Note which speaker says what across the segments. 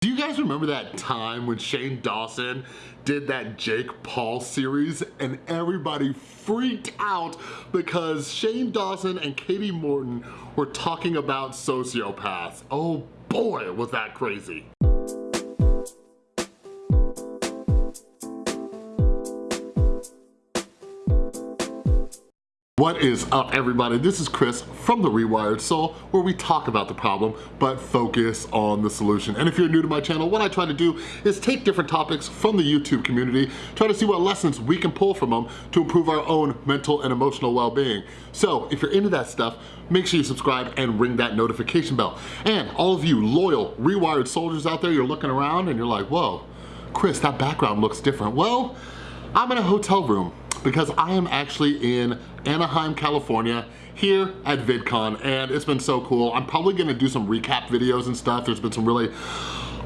Speaker 1: Do you guys remember that time when Shane Dawson did that Jake Paul series and everybody freaked out because Shane Dawson and Katie Morton were talking about sociopaths. Oh boy, was that crazy. What is up everybody? This is Chris from The Rewired Soul where we talk about the problem but focus on the solution. And if you're new to my channel, what I try to do is take different topics from the YouTube community, try to see what lessons we can pull from them to improve our own mental and emotional well-being. So if you're into that stuff, make sure you subscribe and ring that notification bell. And all of you loyal Rewired soldiers out there, you're looking around and you're like, whoa, Chris, that background looks different. Well, I'm in a hotel room because I am actually in Anaheim, California here at VidCon and it's been so cool. I'm probably gonna do some recap videos and stuff. There's been some really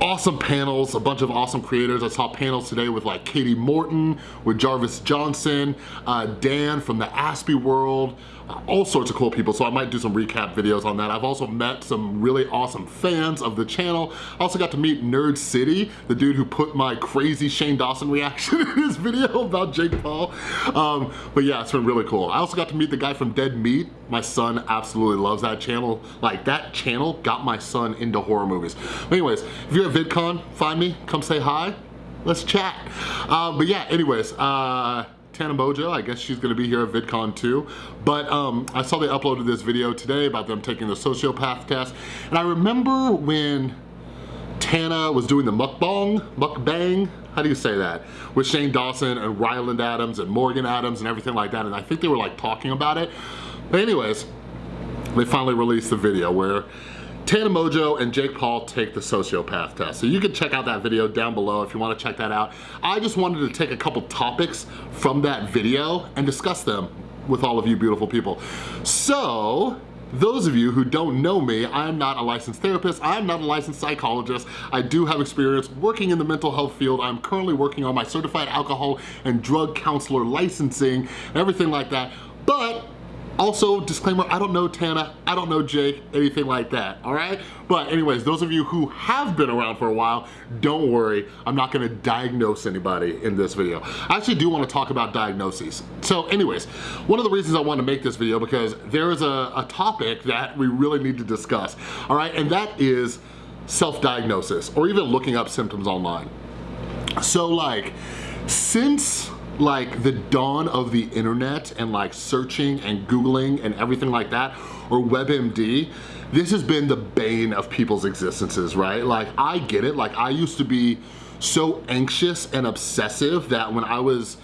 Speaker 1: awesome panels, a bunch of awesome creators. I saw panels today with like Katie Morton, with Jarvis Johnson, uh, Dan from the Aspie world, all sorts of cool people. So I might do some recap videos on that. I've also met some really awesome fans of the channel. I also got to meet Nerd City, the dude who put my crazy Shane Dawson reaction in his video about Jake Paul. Um, but yeah, it's been really cool. I also got to meet the guy from Dead Meat. My son absolutely loves that channel. Like that channel got my son into horror movies. But anyways, if you're at VidCon, find me, come say hi, let's chat. Uh, but yeah, anyways, uh, Tana Mongeau, I guess she's gonna be here at VidCon too. But um, I saw they uploaded this video today about them taking the sociopath test. And I remember when Tana was doing the mukbang, mukbang, how do you say that? With Shane Dawson and Ryland Adams and Morgan Adams and everything like that. And I think they were like talking about it. But anyways, they finally released the video where Tana Mongeau and Jake Paul take the sociopath test. So you can check out that video down below if you wanna check that out. I just wanted to take a couple topics from that video and discuss them with all of you beautiful people. So, those of you who don't know me, I am not a licensed therapist, I am not a licensed psychologist. I do have experience working in the mental health field. I'm currently working on my certified alcohol and drug counselor licensing, everything like that. But also, disclaimer, I don't know Tana, I don't know Jake, anything like that, all right? But anyways, those of you who have been around for a while, don't worry, I'm not gonna diagnose anybody in this video. I actually do wanna talk about diagnoses. So anyways, one of the reasons I wanna make this video because there is a, a topic that we really need to discuss, all right? And that is self-diagnosis or even looking up symptoms online. So like, since like the dawn of the internet and like searching and Googling and everything like that, or WebMD, this has been the bane of people's existences, right? Like I get it, like I used to be so anxious and obsessive that when I was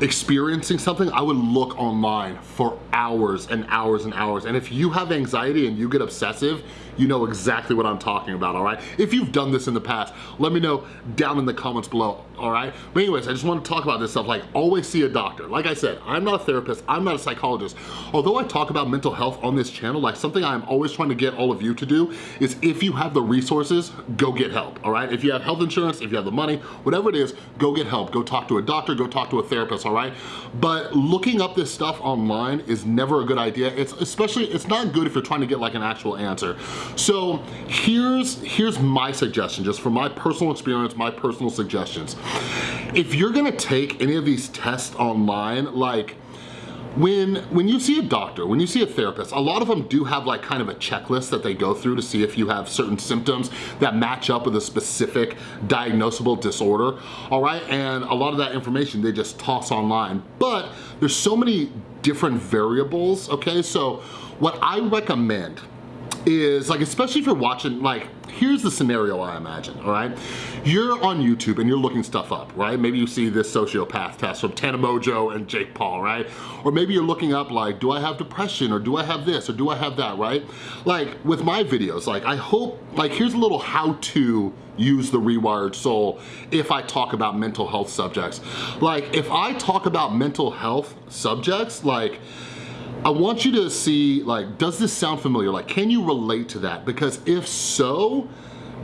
Speaker 1: experiencing something, I would look online for hours and hours and hours. And if you have anxiety and you get obsessive, you know exactly what I'm talking about, all right? If you've done this in the past, let me know down in the comments below, all right? But anyways, I just want to talk about this stuff, like always see a doctor. Like I said, I'm not a therapist, I'm not a psychologist. Although I talk about mental health on this channel, like something I'm always trying to get all of you to do is if you have the resources, go get help, all right? If you have health insurance, if you have the money, whatever it is, go get help. Go talk to a doctor, go talk to a therapist, all right? But looking up this stuff online is never a good idea. It's especially, it's not good if you're trying to get like an actual answer. So here's, here's my suggestion, just from my personal experience, my personal suggestions. If you're gonna take any of these tests online, like when when you see a doctor when you see a therapist a lot of them do have like kind of a checklist that they go through to see if you have certain symptoms that match up with a specific diagnosable disorder all right? And a lot of that information they just toss online. But there's so many different variables okay? So what I recommend is like, especially if you're watching, like, here's the scenario I imagine, all right? You're on YouTube and you're looking stuff up, right? Maybe you see this sociopath test from Tana Mongeau and Jake Paul, right? Or maybe you're looking up like, do I have depression or do I have this or do I have that, right? Like with my videos, like I hope, like here's a little how to use the rewired soul if I talk about mental health subjects. Like if I talk about mental health subjects, like I want you to see, like, does this sound familiar? Like, can you relate to that? Because if so,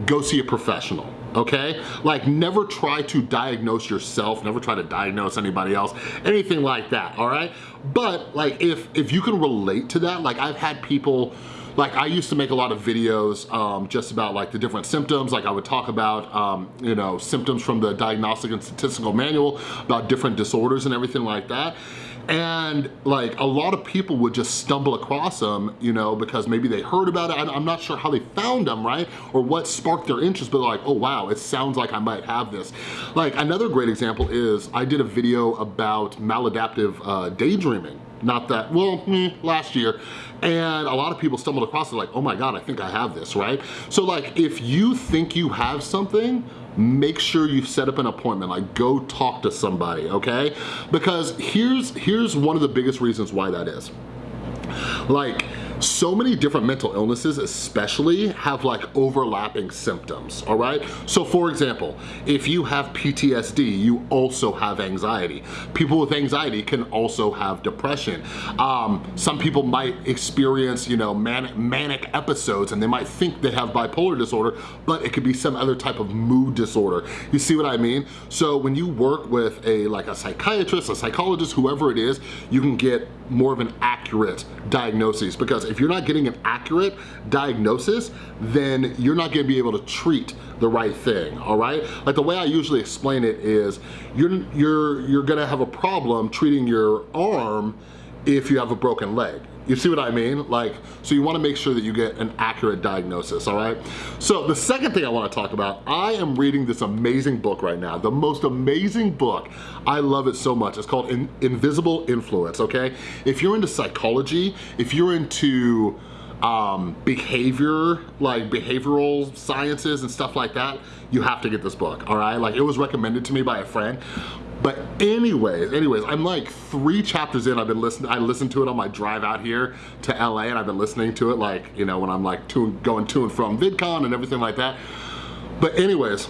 Speaker 1: go see a professional, okay? Like, never try to diagnose yourself, never try to diagnose anybody else, anything like that, all right? But, like, if, if you can relate to that, like, I've had people like I used to make a lot of videos um, just about like the different symptoms. Like I would talk about, um, you know, symptoms from the Diagnostic and Statistical Manual about different disorders and everything like that. And like a lot of people would just stumble across them, you know, because maybe they heard about it. I'm not sure how they found them, right? Or what sparked their interest, but like, oh wow, it sounds like I might have this. Like another great example is I did a video about maladaptive uh, daydreaming not that, well, mm, last year. And a lot of people stumbled across it like, oh my God, I think I have this, right? So like, if you think you have something, make sure you set up an appointment, like go talk to somebody, okay? Because here's, here's one of the biggest reasons why that is. Like, so many different mental illnesses especially have like overlapping symptoms, all right? So for example, if you have PTSD, you also have anxiety. People with anxiety can also have depression. Um, some people might experience, you know, manic, manic episodes and they might think they have bipolar disorder, but it could be some other type of mood disorder. You see what I mean? So when you work with a like a psychiatrist, a psychologist, whoever it is, you can get more of an accurate diagnosis because if you're not getting an accurate diagnosis, then you're not gonna be able to treat the right thing, all right? Like the way I usually explain it is you're, you're, you're gonna have a problem treating your arm if you have a broken leg. You see what I mean? Like, so you wanna make sure that you get an accurate diagnosis, all right? So the second thing I wanna talk about, I am reading this amazing book right now, the most amazing book. I love it so much. It's called In Invisible Influence, okay? If you're into psychology, if you're into um, behavior, like behavioral sciences and stuff like that, you have to get this book, all right? Like it was recommended to me by a friend, but anyways, anyways, I'm like three chapters in. I've been listening, I listened to it on my drive out here to LA and I've been listening to it like, you know, when I'm like to, going to and from VidCon and everything like that. But anyways,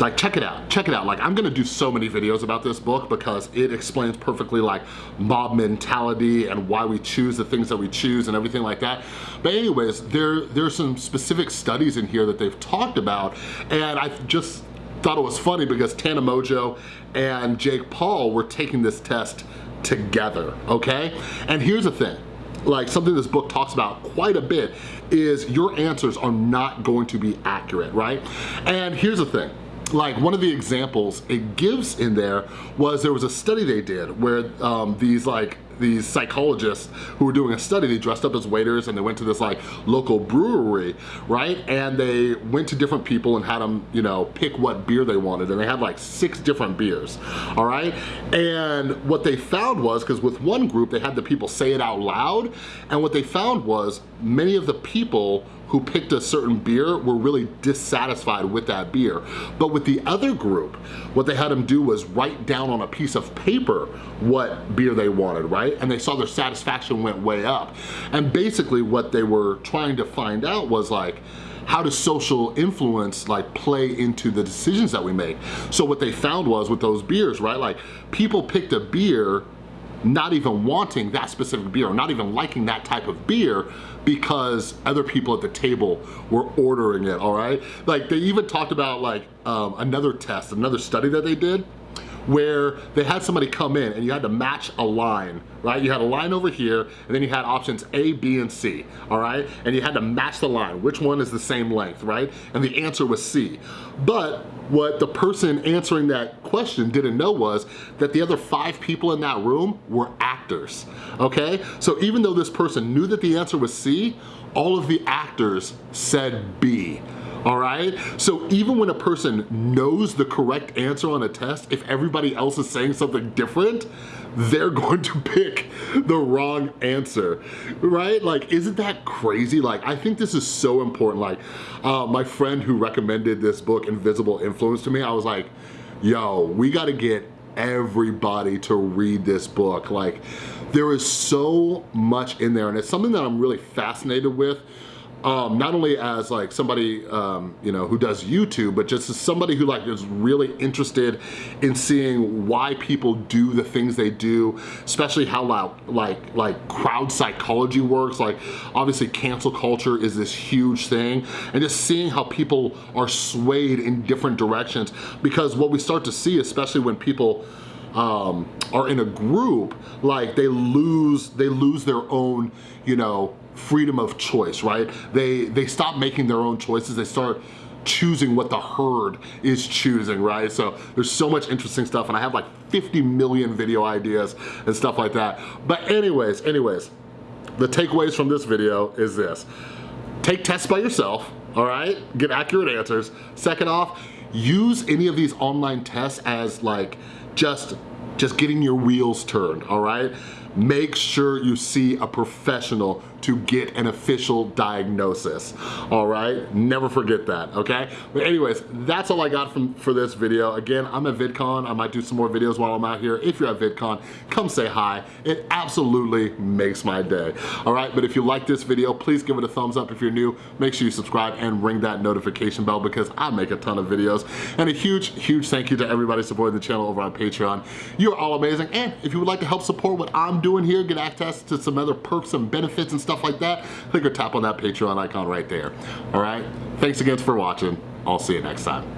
Speaker 1: like check it out, check it out. Like I'm gonna do so many videos about this book because it explains perfectly like mob mentality and why we choose the things that we choose and everything like that. But anyways, there there's some specific studies in here that they've talked about and I just thought it was funny because Tana Mongeau and Jake Paul were taking this test together, okay? And here's the thing, like something this book talks about quite a bit is your answers are not going to be accurate, right? And here's the thing, like one of the examples it gives in there was there was a study they did where um, these like these psychologists who were doing a study, they dressed up as waiters and they went to this like local brewery, right? And they went to different people and had them, you know, pick what beer they wanted. And they had like six different beers, all right? And what they found was, because with one group, they had the people say it out loud. And what they found was many of the people who picked a certain beer were really dissatisfied with that beer. But with the other group, what they had them do was write down on a piece of paper what beer they wanted, right? And they saw their satisfaction went way up. And basically what they were trying to find out was like, how does social influence like play into the decisions that we make? So what they found was with those beers, right? Like people picked a beer not even wanting that specific beer or not even liking that type of beer because other people at the table were ordering it, all right? Like they even talked about like um, another test, another study that they did where they had somebody come in and you had to match a line, right? You had a line over here and then you had options A, B, and C, all right? And you had to match the line, which one is the same length, right? And the answer was C. But what the person answering that question didn't know was that the other five people in that room were actors, okay? So even though this person knew that the answer was C, all of the actors said B all right? So even when a person knows the correct answer on a test, if everybody else is saying something different, they're going to pick the wrong answer, right? Like, isn't that crazy? Like, I think this is so important. Like, uh, my friend who recommended this book, Invisible Influence to me, I was like, yo, we gotta get everybody to read this book. Like, there is so much in there, and it's something that I'm really fascinated with um, not only as like somebody um, you know who does YouTube, but just as somebody who like is really interested in seeing why people do the things they do, especially how like like like crowd psychology works. Like obviously cancel culture is this huge thing, and just seeing how people are swayed in different directions. Because what we start to see, especially when people um, are in a group, like they lose they lose their own you know freedom of choice, right? They, they stop making their own choices, they start choosing what the herd is choosing, right? So there's so much interesting stuff and I have like 50 million video ideas and stuff like that. But anyways, anyways, the takeaways from this video is this. Take tests by yourself, all right? Get accurate answers. Second off, use any of these online tests as like just, just getting your wheels turned, all right? Make sure you see a professional to get an official diagnosis, all right? Never forget that, okay? But anyways, that's all I got from for this video. Again, I'm at VidCon. I might do some more videos while I'm out here. If you're at VidCon, come say hi. It absolutely makes my day, all right? But if you like this video, please give it a thumbs up. If you're new, make sure you subscribe and ring that notification bell because I make a ton of videos. And a huge, huge thank you to everybody supporting the channel over on Patreon. You're all amazing. And if you would like to help support what I'm doing here, get access to some other perks and benefits and stuff like that, click or tap on that Patreon icon right there. All right? Thanks again for watching. I'll see you next time.